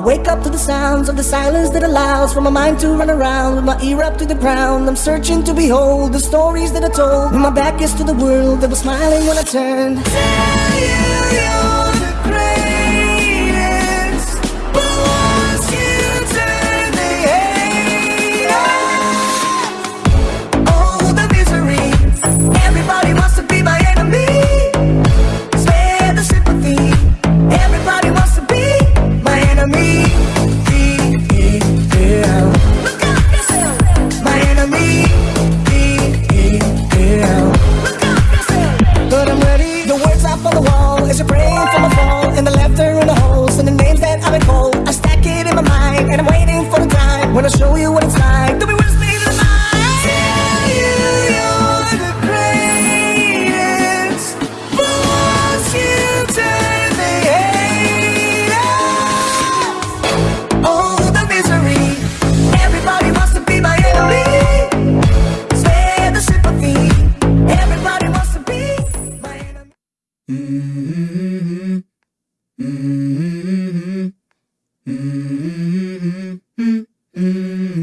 wake up to the sounds of the silence that allows for my mind to run around with my ear up to the ground. I'm searching to behold the stories that are told. When my back is to the world that was smiling when I turned. Tell you you're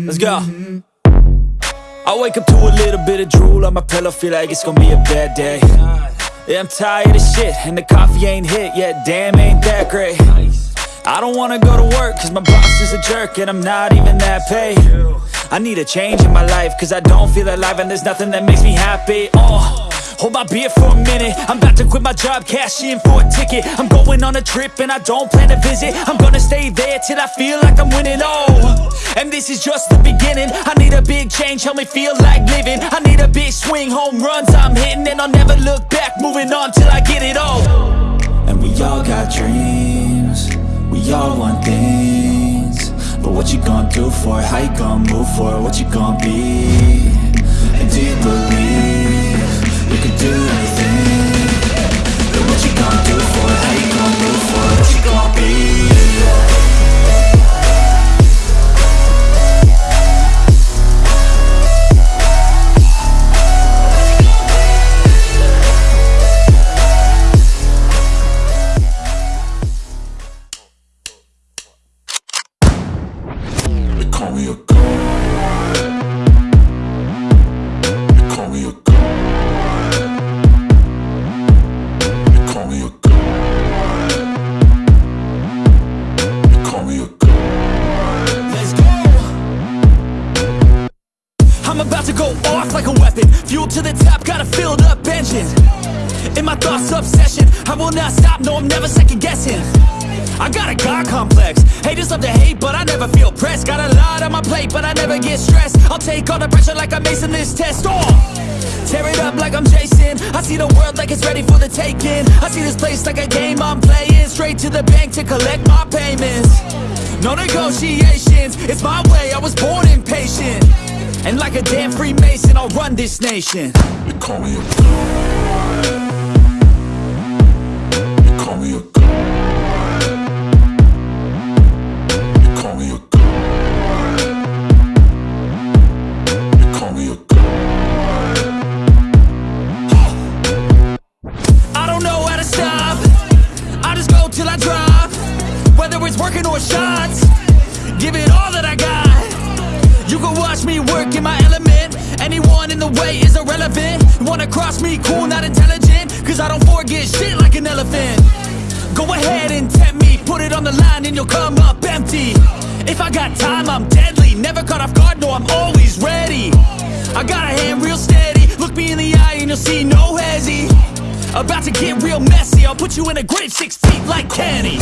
Let's go. I wake up to a little bit of drool on my pillow, feel like it's gonna be a bad day. Yeah, I'm tired of shit, and the coffee ain't hit yet, damn, ain't that great. I don't wanna go to work, cause my boss is a jerk, and I'm not even that paid. I need a change in my life, cause I don't feel alive, and there's nothing that makes me happy. Oh. Hold my beer for a minute. I'm about to quit my job, cash in for a ticket. I'm going on a trip and I don't plan to visit. I'm gonna stay there till I feel like I'm winning, oh And this is just the beginning. I need a big change, help me feel like living. I need a big swing, home runs I'm hitting. And I'll never look back, moving on till I get it all. And we all got dreams. We all want things. But what you gonna do for it? How you gonna move for it? What you gonna be? And do you believe you can do anything? What you do for it? How you for it? What you call me a go off like a weapon. Fuel to the top, got a filled up engine In my thoughts, obsession. I will not stop, no, I'm never second guessing. I got a God complex. Haters love to hate, but I never feel pressed. Got a lot on my plate, but I never get stressed. I'll take all the pressure like I'm acing this test. Oh, tear it up like I'm Jason. I see the world like it's ready for the taking. I see this place like a game I'm playing. Straight to the bank to collect my payments. No negotiations, it's my way, I was born impatient. And like a damn Freemason, I'll run this nation. They call me a You can watch me work in my element. Anyone in the way is irrelevant. Wanna cross me, cool, not intelligent. Cause I don't forget shit like an elephant. Go ahead and tempt me. Put it on the line and you'll come up empty. If I got time, I'm deadly. Never caught off guard, no, I'm always ready. I got a hand real steady. Look me in the eye and you'll see no hezzy. About to get real messy. I'll put you in a grave six feet like Kenny